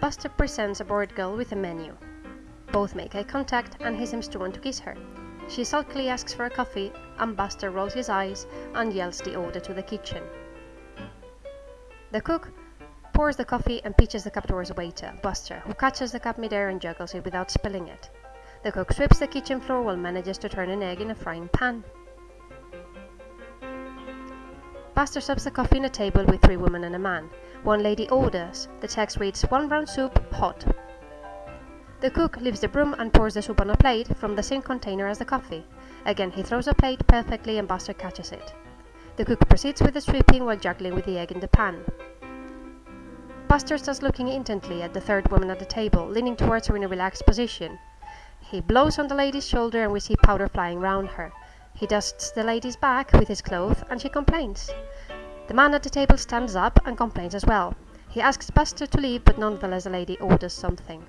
Buster presents a bored girl with a menu. Both make eye contact and he seems to want to kiss her. She sulkily asks for a coffee, and Buster rolls his eyes and yells the order to the kitchen. The cook pours the coffee and pitches the cup towards waiter, Buster, who catches the cup midair and juggles it without spilling it. The cook sweeps the kitchen floor while manages to turn an egg in a frying pan. Buster serves the coffee on a table with three women and a man. One lady orders. The text reads, one brown soup, hot. The cook leaves the broom and pours the soup on a plate from the same container as the coffee. Again, he throws a plate perfectly and Buster catches it. The cook proceeds with the sweeping while juggling with the egg in the pan. Buster starts looking intently at the third woman at the table, leaning towards her in a relaxed position. He blows on the lady's shoulder and we see powder flying round her. He dusts the lady's back with his cloth and she complains. The man at the table stands up and complains as well. He asks Buster to leave, but nonetheless the lady orders something.